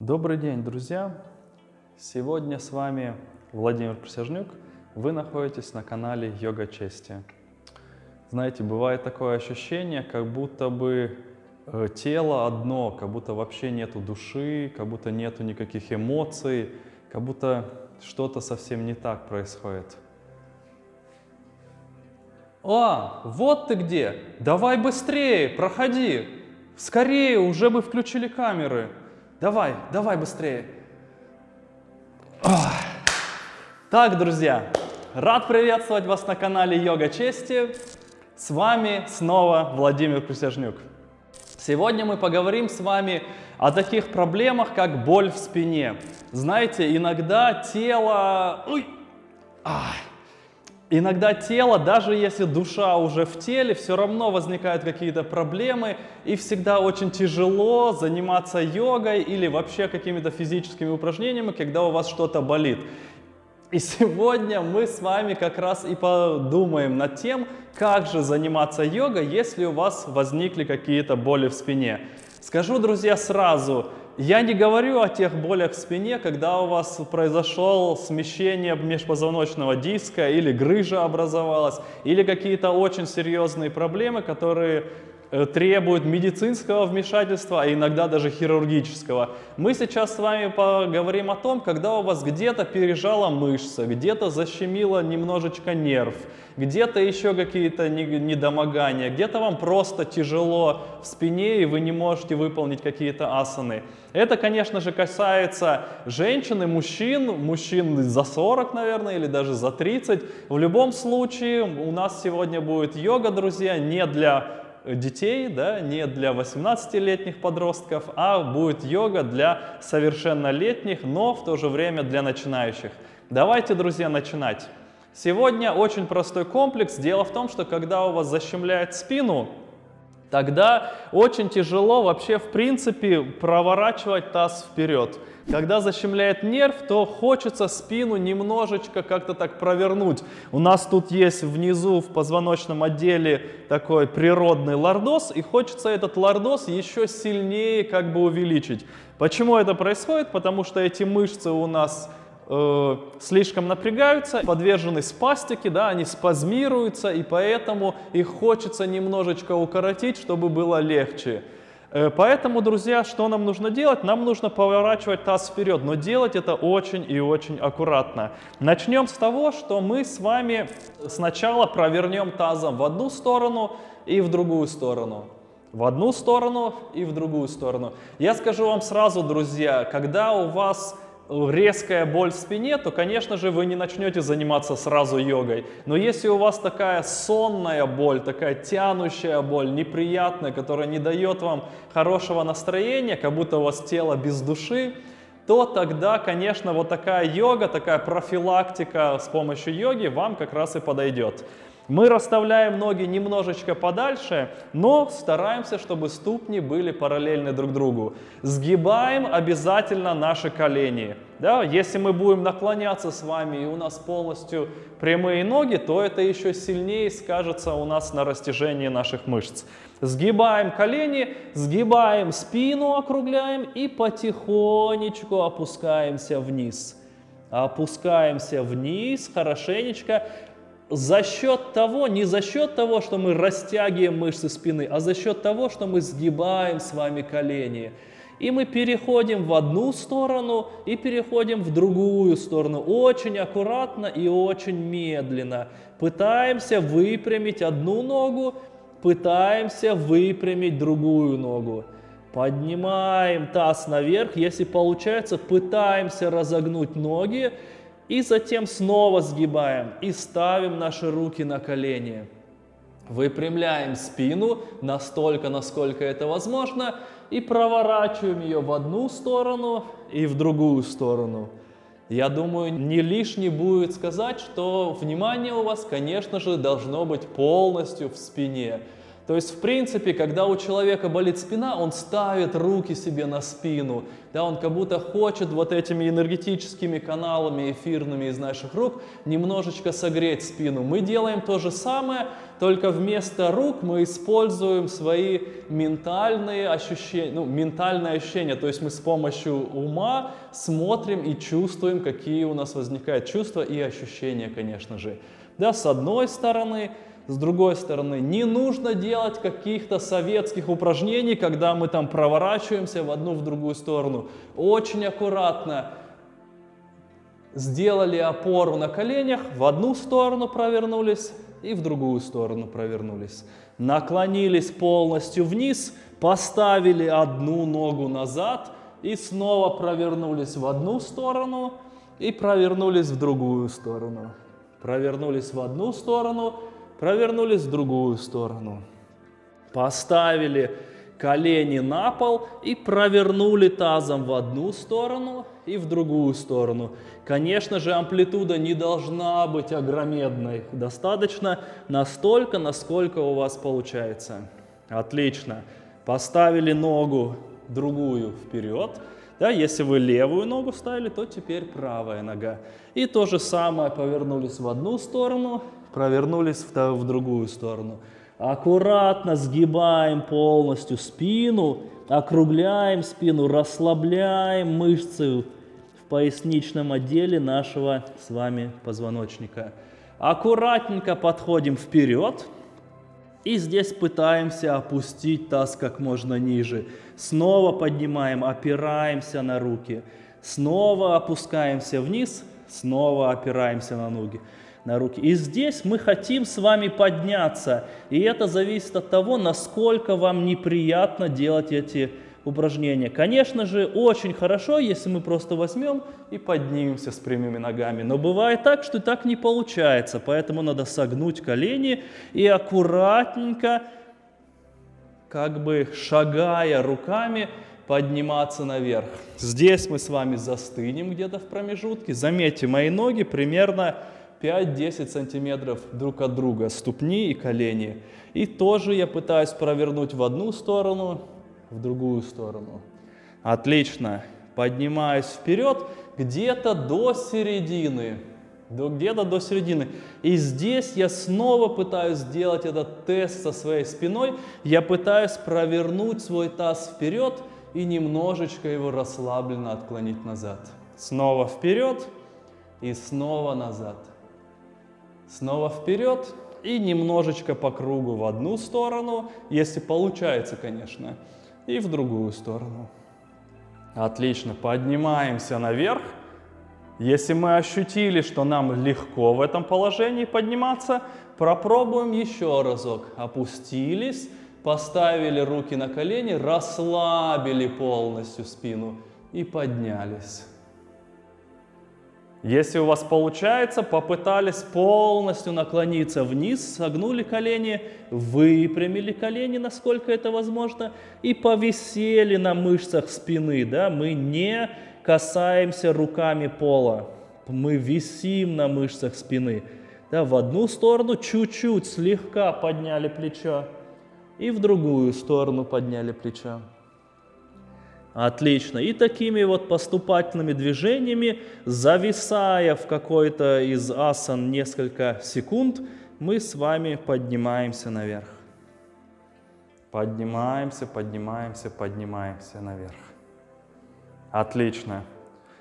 Добрый день, друзья! Сегодня с вами Владимир Присяжнюк. Вы находитесь на канале Йога Чести. Знаете, бывает такое ощущение, как будто бы э, тело одно, как будто вообще нету души, как будто нету никаких эмоций, как будто что-то совсем не так происходит. А, вот ты где! Давай быстрее, проходи! Скорее, уже бы включили камеры. Давай, давай быстрее. Так, друзья, рад приветствовать вас на канале Йога Чести. С вами снова Владимир Присяжнюк. Сегодня мы поговорим с вами о таких проблемах, как боль в спине. Знаете, иногда тело... Ой! Ах! Иногда тело, даже если душа уже в теле, все равно возникают какие-то проблемы, и всегда очень тяжело заниматься йогой или вообще какими-то физическими упражнениями, когда у вас что-то болит. И сегодня мы с вами как раз и подумаем над тем, как же заниматься йогой, если у вас возникли какие-то боли в спине. Скажу, друзья, сразу, я не говорю о тех болях в спине, когда у вас произошло смещение межпозвоночного диска или грыжа образовалась, или какие-то очень серьезные проблемы, которые э, требуют медицинского вмешательства, а иногда даже хирургического. Мы сейчас с вами поговорим о том, когда у вас где-то пережала мышца, где-то защемило немножечко нерв, где-то еще какие-то недомогания, где-то вам просто тяжело в спине и вы не можете выполнить какие-то асаны. Это, конечно же, касается женщин и мужчин, мужчин за 40, наверное, или даже за 30. В любом случае, у нас сегодня будет йога, друзья, не для детей, да, не для 18-летних подростков, а будет йога для совершеннолетних, но в то же время для начинающих. Давайте, друзья, начинать. Сегодня очень простой комплекс. Дело в том, что когда у вас защемляет спину, тогда очень тяжело вообще в принципе проворачивать таз вперед. Когда защемляет нерв, то хочется спину немножечко как-то так провернуть. У нас тут есть внизу в позвоночном отделе такой природный лордоз, и хочется этот лордоз еще сильнее как бы увеличить. Почему это происходит? Потому что эти мышцы у нас э, слишком напрягаются, подвержены спастике, да, они спазмируются, и поэтому их хочется немножечко укоротить, чтобы было легче. Э, поэтому, друзья, что нам нужно делать? Нам нужно поворачивать таз вперед, но делать это очень и очень аккуратно. Начнем с того, что мы с вами сначала провернем тазом в одну сторону и в другую сторону. В одну сторону и в другую сторону. Я скажу вам сразу, друзья, когда у вас резкая боль в спине, то, конечно же, вы не начнете заниматься сразу йогой. Но если у вас такая сонная боль, такая тянущая боль, неприятная, которая не дает вам хорошего настроения, как будто у вас тело без души, то тогда, конечно, вот такая йога, такая профилактика с помощью йоги вам как раз и подойдет. Мы расставляем ноги немножечко подальше, но стараемся, чтобы ступни были параллельны друг другу. Сгибаем обязательно наши колени. Да? Если мы будем наклоняться с вами и у нас полностью прямые ноги, то это еще сильнее скажется у нас на растяжении наших мышц. Сгибаем колени, сгибаем спину, округляем и потихонечку опускаемся вниз. Опускаемся вниз хорошенечко за счет того, не за счет того, что мы растягиваем мышцы спины, а за счет того, что мы сгибаем с вами колени. И мы переходим в одну сторону и переходим в другую сторону. Очень аккуратно и очень медленно. Пытаемся выпрямить одну ногу, пытаемся выпрямить другую ногу. Поднимаем таз наверх. Если получается, пытаемся разогнуть ноги и затем снова сгибаем и ставим наши руки на колени. Выпрямляем спину настолько, насколько это возможно, и проворачиваем ее в одну сторону и в другую сторону. Я думаю, не лишне будет сказать, что внимание у вас, конечно же, должно быть полностью в спине. То есть, в принципе, когда у человека болит спина, он ставит руки себе на спину, да, он как будто хочет вот этими энергетическими каналами эфирными из наших рук немножечко согреть спину. Мы делаем то же самое, только вместо рук мы используем свои ментальные ощущения, ну, ментальные ощущения, то есть мы с помощью ума смотрим и чувствуем, какие у нас возникают чувства и ощущения, конечно же. Да, с одной стороны, с другой стороны, не нужно делать каких-то советских упражнений, когда мы там проворачиваемся в одну, в другую сторону. Очень аккуратно сделали опору на коленях, в одну сторону провернулись и в другую сторону провернулись. Наклонились полностью вниз, поставили одну ногу назад и снова провернулись в одну сторону и провернулись в другую сторону. Провернулись в одну сторону провернулись в другую сторону, поставили колени на пол и провернули тазом в одну сторону и в другую сторону. Конечно же, амплитуда не должна быть огромедной, достаточно настолько, насколько у вас получается. Отлично. Поставили ногу другую вперед. Да, если вы левую ногу ставили, то теперь правая нога. И то же самое повернулись в одну сторону провернулись в, в другую сторону. Аккуратно сгибаем полностью спину, округляем спину, расслабляем мышцы в поясничном отделе нашего с вами позвоночника. Аккуратненько подходим вперед. И здесь пытаемся опустить таз как можно ниже. Снова поднимаем, опираемся на руки. Снова опускаемся вниз, снова опираемся на ноги на руки. И здесь мы хотим с вами подняться. И это зависит от того, насколько вам неприятно делать эти упражнения. Конечно же, очень хорошо, если мы просто возьмем и поднимемся с прямыми ногами. Но бывает так, что так не получается. Поэтому надо согнуть колени и аккуратненько, как бы шагая руками, подниматься наверх. Здесь мы с вами застынем где-то в промежутке. Заметьте, мои ноги примерно 5-10 сантиметров друг от друга, ступни и колени. И тоже я пытаюсь провернуть в одну сторону, в другую сторону. Отлично. Поднимаюсь вперед где-то до середины. Где-то до середины. И здесь я снова пытаюсь сделать этот тест со своей спиной. Я пытаюсь провернуть свой таз вперед и немножечко его расслабленно отклонить назад. Снова вперед и снова назад. Снова вперед и немножечко по кругу в одну сторону, если получается, конечно, и в другую сторону. Отлично, поднимаемся наверх. Если мы ощутили, что нам легко в этом положении подниматься, пропробуем еще разок. Опустились, поставили руки на колени, расслабили полностью спину и поднялись. Если у вас получается, попытались полностью наклониться вниз, согнули колени, выпрямили колени, насколько это возможно, и повисели на мышцах спины. Да? Мы не касаемся руками пола, мы висим на мышцах спины. Да, в одну сторону чуть-чуть слегка подняли плечо, и в другую сторону подняли плечо. Отлично. И такими вот поступательными движениями, зависая в какой-то из асан несколько секунд, мы с вами поднимаемся наверх. Поднимаемся, поднимаемся, поднимаемся наверх. Отлично.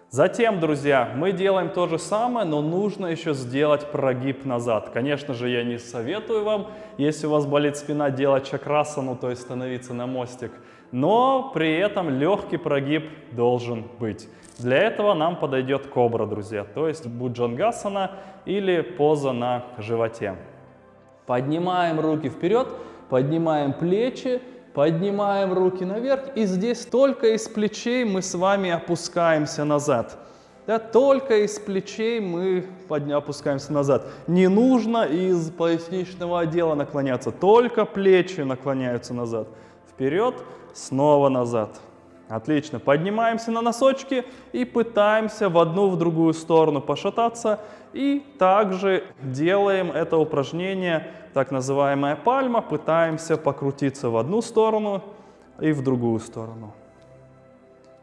Затем, друзья, мы делаем то же самое, но нужно еще сделать прогиб назад. Конечно же, я не советую вам, если у вас болит спина, делать чакрасану, то есть становиться на мостик – но при этом легкий прогиб должен быть. Для этого нам подойдет кобра, друзья, то есть буджангасана или поза на животе. Поднимаем руки вперед, поднимаем плечи, поднимаем руки наверх, и здесь только из плечей мы с вами опускаемся назад. Да, только из плечей мы опускаемся назад. Не нужно из поясничного отдела наклоняться, только плечи наклоняются назад. Вперед, снова назад. Отлично. Поднимаемся на носочки и пытаемся в одну, в другую сторону пошататься. И также делаем это упражнение, так называемая пальма. Пытаемся покрутиться в одну сторону и в другую сторону.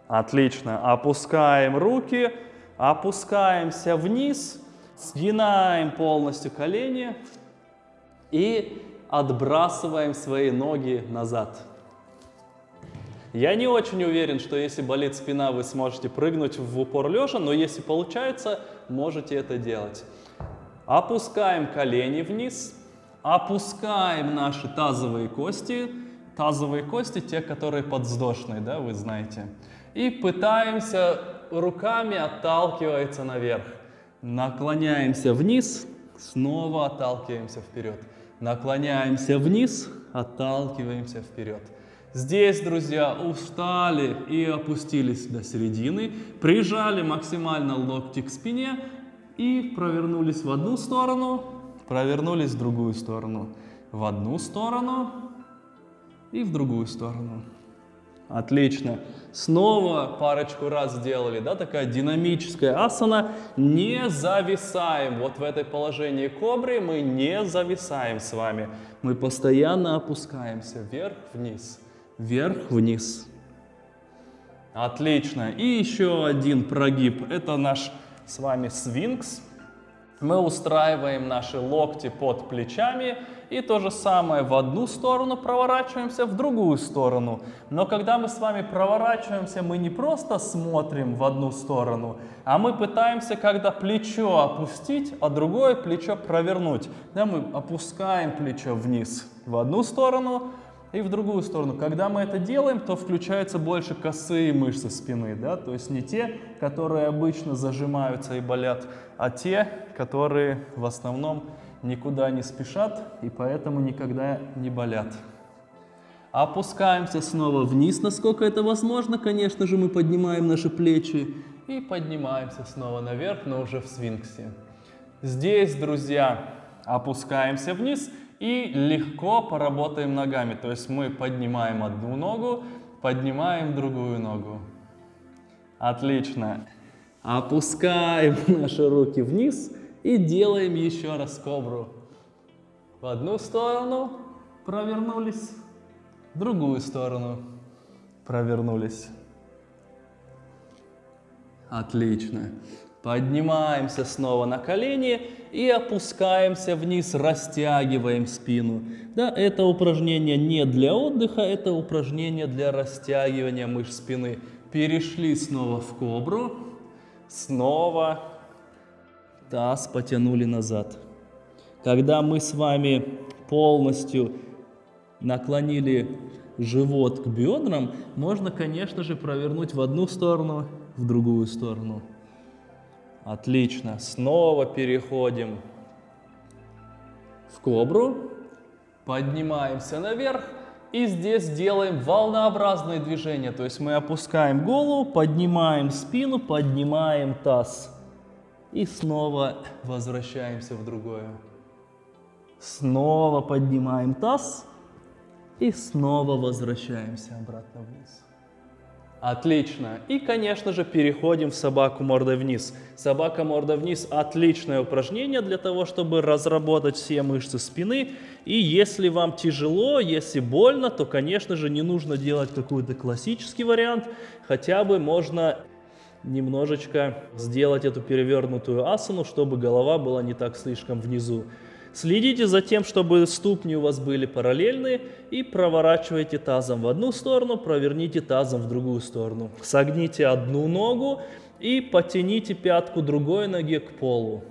Отлично. Опускаем руки, опускаемся вниз, сгинаем полностью колени и отбрасываем свои ноги назад. Я не очень уверен, что если болит спина, вы сможете прыгнуть в упор лежа, но если получается, можете это делать. Опускаем колени вниз, опускаем наши тазовые кости. Тазовые кости, те, которые подвздошные, да, вы знаете. И пытаемся руками отталкиваться наверх. Наклоняемся вниз, снова отталкиваемся вперед. Наклоняемся вниз, отталкиваемся вперед. Здесь, друзья, устали и опустились до середины, прижали максимально локти к спине и провернулись в одну сторону, провернулись в другую сторону, в одну сторону и в другую сторону. Отлично. Снова парочку раз сделали, да, такая динамическая асана. Не зависаем. Вот в этой положении кобры мы не зависаем с вами. Мы постоянно опускаемся вверх-вниз вверх-вниз. Отлично. И еще один прогиб. Это наш с вами свинкс. Мы устраиваем наши локти под плечами и то же самое в одну сторону проворачиваемся, в другую сторону. Но когда мы с вами проворачиваемся, мы не просто смотрим в одну сторону, а мы пытаемся, когда плечо опустить, а другое плечо провернуть. Да, мы опускаем плечо вниз в одну сторону, и в другую сторону. Когда мы это делаем, то включаются больше косые мышцы спины, да, то есть не те, которые обычно зажимаются и болят, а те, которые в основном никуда не спешат и поэтому никогда не болят. Опускаемся снова вниз, насколько это возможно. Конечно же, мы поднимаем наши плечи и поднимаемся снова наверх, но уже в свинксе. Здесь, друзья, опускаемся вниз – и легко поработаем ногами. То есть мы поднимаем одну ногу, поднимаем другую ногу. Отлично. Опускаем наши руки вниз и делаем еще раз кобру. В одну сторону провернулись, в другую сторону провернулись. Отлично. Поднимаемся снова на колени и опускаемся вниз, растягиваем спину. Да, это упражнение не для отдыха, это упражнение для растягивания мышц спины. Перешли снова в кобру, снова таз потянули назад. Когда мы с вами полностью наклонили живот к бедрам, можно, конечно же, провернуть в одну сторону, в другую сторону. Отлично. Снова переходим в кобру. Поднимаемся наверх. И здесь делаем волнообразные движения. То есть мы опускаем голову, поднимаем спину, поднимаем таз. И снова возвращаемся в другое. Снова поднимаем таз. И снова возвращаемся обратно вниз. Отлично. И, конечно же, переходим в собаку мордой вниз. Собака мордой вниз – отличное упражнение для того, чтобы разработать все мышцы спины. И если вам тяжело, если больно, то, конечно же, не нужно делать какой-то классический вариант. Хотя бы можно немножечко сделать эту перевернутую асану, чтобы голова была не так слишком внизу. Следите за тем, чтобы ступни у вас были параллельны и проворачивайте тазом в одну сторону, проверните тазом в другую сторону. Согните одну ногу и потяните пятку другой ноги к полу.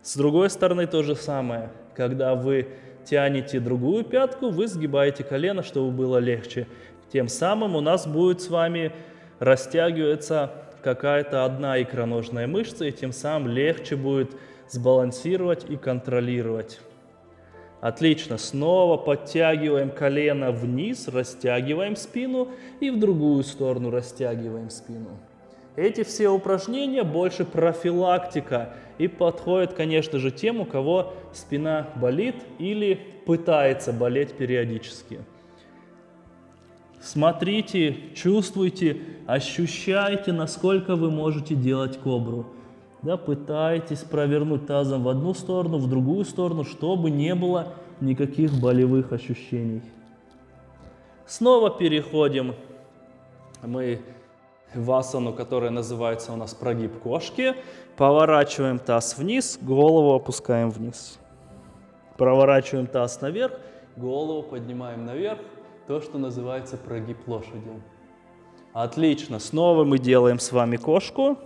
С другой стороны то же самое. Когда вы тянете другую пятку, вы сгибаете колено, чтобы было легче. Тем самым у нас будет с вами растягиваться какая-то одна икроножная мышца, и тем самым легче будет сбалансировать и контролировать. Отлично. Снова подтягиваем колено вниз, растягиваем спину и в другую сторону растягиваем спину. Эти все упражнения больше профилактика и подходят, конечно же, тем, у кого спина болит или пытается болеть периодически. Смотрите, чувствуйте, ощущайте, насколько вы можете делать кобру. Да, пытайтесь провернуть тазом в одну сторону, в другую сторону, чтобы не было никаких болевых ощущений. Снова переходим мы в асану, которая называется у нас прогиб кошки. Поворачиваем таз вниз, голову опускаем вниз. Проворачиваем таз наверх, голову поднимаем наверх. То, что называется прогиб лошади. Отлично. Снова мы делаем с вами кошку.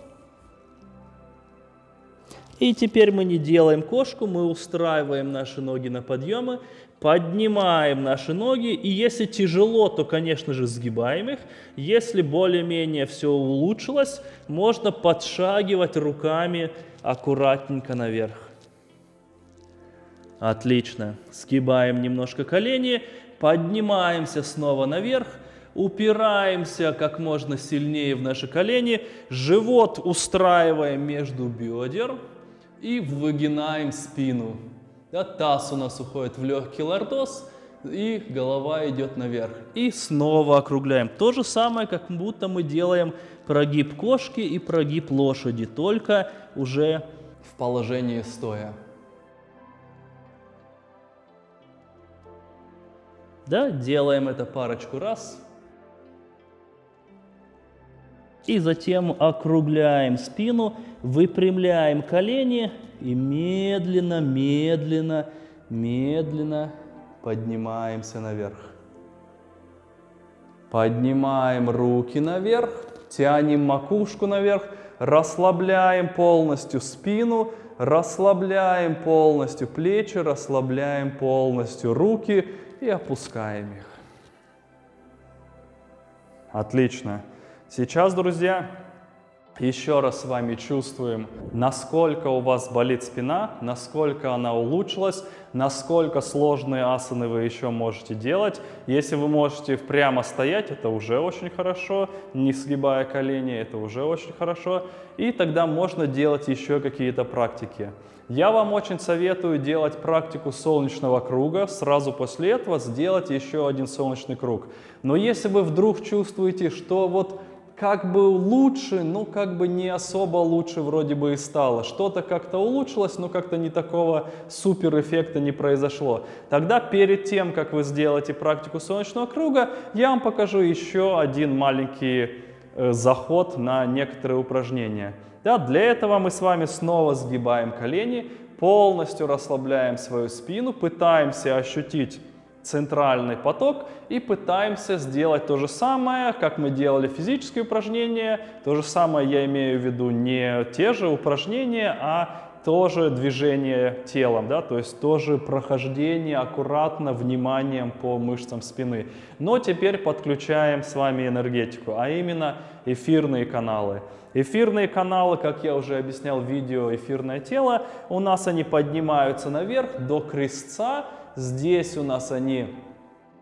И теперь мы не делаем кошку, мы устраиваем наши ноги на подъемы, поднимаем наши ноги, и если тяжело, то, конечно же, сгибаем их. Если более-менее все улучшилось, можно подшагивать руками аккуратненько наверх. Отлично. Сгибаем немножко колени, поднимаемся снова наверх, упираемся как можно сильнее в наши колени, живот устраиваем между бедер, и выгинаем спину. Да, таз у нас уходит в легкий лордоз, и голова идет наверх. И снова округляем. То же самое, как будто мы делаем прогиб кошки и прогиб лошади, только уже в положении стоя. Да, делаем это парочку раз. И затем округляем спину, выпрямляем колени и медленно, медленно, медленно поднимаемся наверх. Поднимаем руки наверх, тянем макушку наверх, расслабляем полностью спину, расслабляем полностью плечи, расслабляем полностью руки и опускаем их. Отлично. Сейчас, друзья, еще раз с вами чувствуем, насколько у вас болит спина, насколько она улучшилась, насколько сложные асаны вы еще можете делать. Если вы можете прямо стоять, это уже очень хорошо, не сгибая колени, это уже очень хорошо. И тогда можно делать еще какие-то практики. Я вам очень советую делать практику солнечного круга, сразу после этого сделать еще один солнечный круг. Но если вы вдруг чувствуете, что вот как бы лучше, ну как бы не особо лучше вроде бы и стало. Что-то как-то улучшилось, но как-то не такого супер эффекта не произошло. Тогда перед тем, как вы сделаете практику солнечного круга, я вам покажу еще один маленький э, заход на некоторые упражнения. Да, для этого мы с вами снова сгибаем колени, полностью расслабляем свою спину, пытаемся ощутить центральный поток и пытаемся сделать то же самое, как мы делали физические упражнения. То же самое я имею в виду не те же упражнения, а тоже движение телом, да, то есть тоже прохождение аккуратно вниманием по мышцам спины. Но теперь подключаем с вами энергетику, а именно эфирные каналы. Эфирные каналы, как я уже объяснял в видео «Эфирное тело», у нас они поднимаются наверх до крестца, Здесь у нас они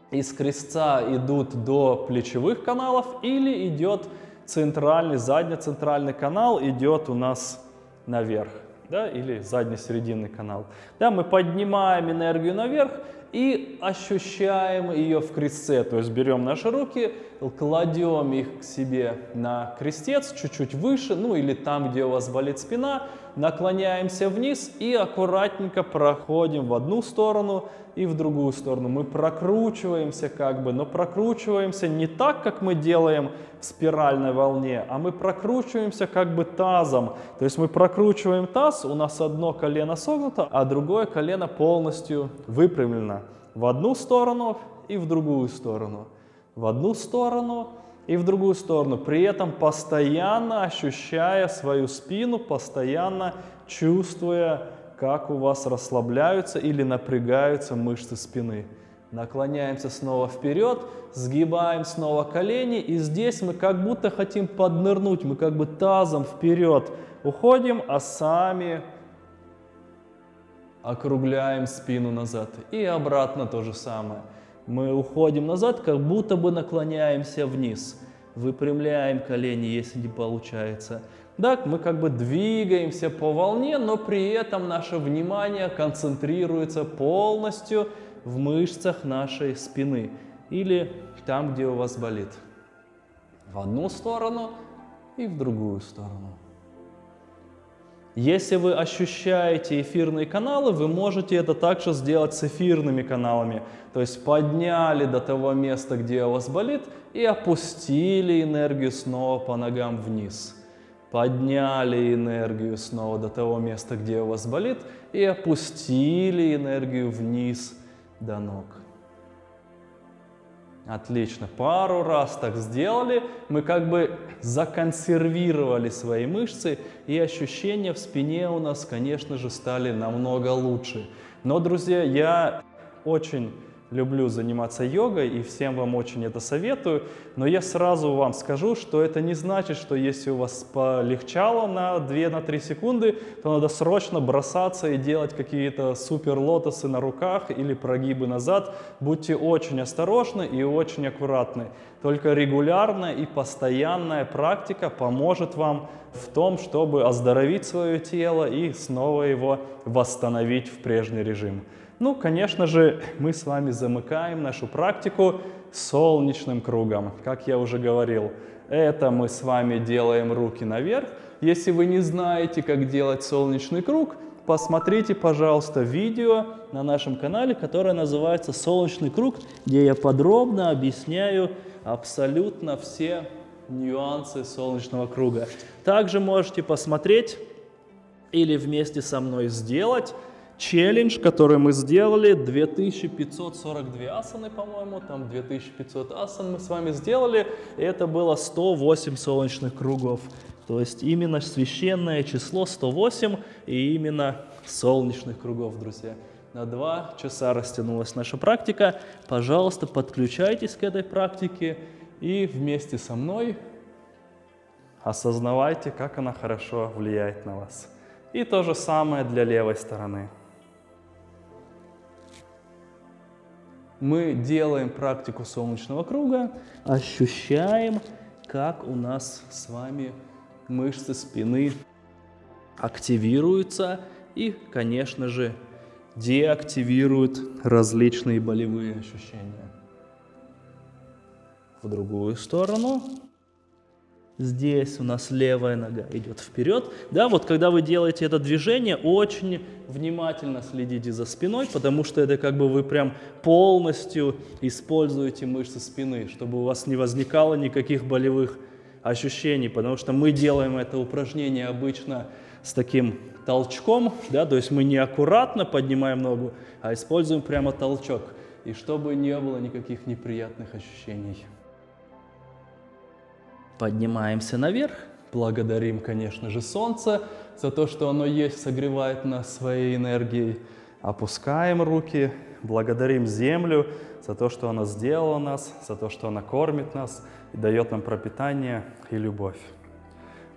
из крестца идут до плечевых каналов или идет центральный, задний-центральный канал идет у нас наверх, да, или задний-серединный канал. Да, мы поднимаем энергию наверх и ощущаем ее в крестце, то есть берем наши руки, кладем их к себе на крестец, чуть-чуть выше, ну или там, где у вас болит спина, наклоняемся вниз и аккуратненько проходим в одну сторону и в другую сторону. Мы прокручиваемся как бы, но прокручиваемся не так, как мы делаем в спиральной волне, а мы прокручиваемся как бы тазом. То есть мы прокручиваем таз, у нас одно колено согнуто, а другое колено полностью выпрямлено в одну сторону и в другую сторону. В одну сторону и в другую сторону, при этом постоянно ощущая свою спину, постоянно чувствуя, как у вас расслабляются или напрягаются мышцы спины. Наклоняемся снова вперед, сгибаем снова колени, и здесь мы как будто хотим поднырнуть, мы как бы тазом вперед уходим, а сами округляем спину назад. И обратно то же самое. Мы уходим назад, как будто бы наклоняемся вниз. Выпрямляем колени, если не получается. Так, мы как бы двигаемся по волне, но при этом наше внимание концентрируется полностью в мышцах нашей спины. или там, где у вас болит. В одну сторону и в другую сторону. Если вы ощущаете эфирные каналы, вы можете это также сделать с эфирными каналами. То есть подняли до того места, где у вас болит, и опустили энергию снова по ногам вниз. Подняли энергию снова до того места, где у вас болит, и опустили энергию вниз до ног. Отлично. Пару раз так сделали. Мы как бы законсервировали свои мышцы, и ощущения в спине у нас, конечно же, стали намного лучше. Но, друзья, я очень люблю заниматься йогой и всем вам очень это советую, но я сразу вам скажу, что это не значит, что если у вас полегчало на 2-3 секунды, то надо срочно бросаться и делать какие-то супер лотосы на руках или прогибы назад. Будьте очень осторожны и очень аккуратны. Только регулярная и постоянная практика поможет вам в том, чтобы оздоровить свое тело и снова его восстановить в прежний режим. Ну, конечно же, мы с вами замыкаем нашу практику солнечным кругом, как я уже говорил. Это мы с вами делаем руки наверх. Если вы не знаете, как делать солнечный круг, посмотрите, пожалуйста, видео на нашем канале, которое называется «Солнечный круг», где я подробно объясняю абсолютно все нюансы солнечного круга. Также можете посмотреть или вместе со мной сделать челлендж, который мы сделали, 2542 асаны, по-моему, там 2500 асан мы с вами сделали, это было 108 солнечных кругов. То есть именно священное число 108 и именно солнечных кругов, друзья. На два часа растянулась наша практика. Пожалуйста, подключайтесь к этой практике и вместе со мной осознавайте, как она хорошо влияет на вас. И то же самое для левой стороны. Мы делаем практику солнечного круга, ощущаем, как у нас с вами мышцы спины активируются и, конечно же, деактивируют различные болевые ощущения. В другую сторону. Здесь у нас левая нога идет вперед. Да, вот когда вы делаете это движение, очень внимательно следите за спиной, потому что это как бы вы прям полностью используете мышцы спины, чтобы у вас не возникало никаких болевых ощущений, потому что мы делаем это упражнение обычно с таким толчком, да, то есть мы не аккуратно поднимаем ногу, а используем прямо толчок, и чтобы не было никаких неприятных ощущений. Поднимаемся наверх. Благодарим, конечно же, солнце за то, что оно есть, согревает нас своей энергией. Опускаем руки, благодарим землю за то, что она сделала нас, за то, что она кормит нас и дает нам пропитание и любовь.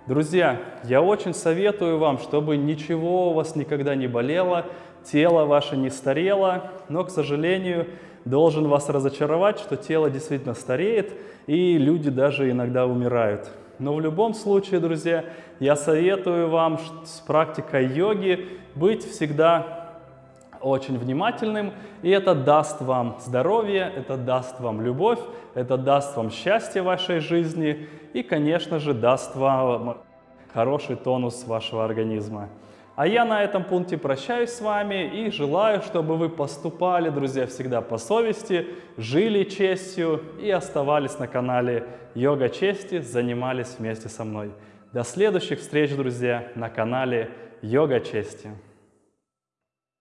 Друзья, я очень советую вам, чтобы ничего у вас никогда не болело, тело ваше не старело, но, к сожалению, должен вас разочаровать, что тело действительно стареет, и люди даже иногда умирают. Но в любом случае, друзья, я советую вам с практикой йоги быть всегда очень внимательным, и это даст вам здоровье, это даст вам любовь, это даст вам счастье в вашей жизни и, конечно же, даст вам хороший тонус вашего организма. А я на этом пункте прощаюсь с вами и желаю, чтобы вы поступали, друзья, всегда по совести, жили честью и оставались на канале Йога Чести, занимались вместе со мной. До следующих встреч, друзья, на канале Йога Чести.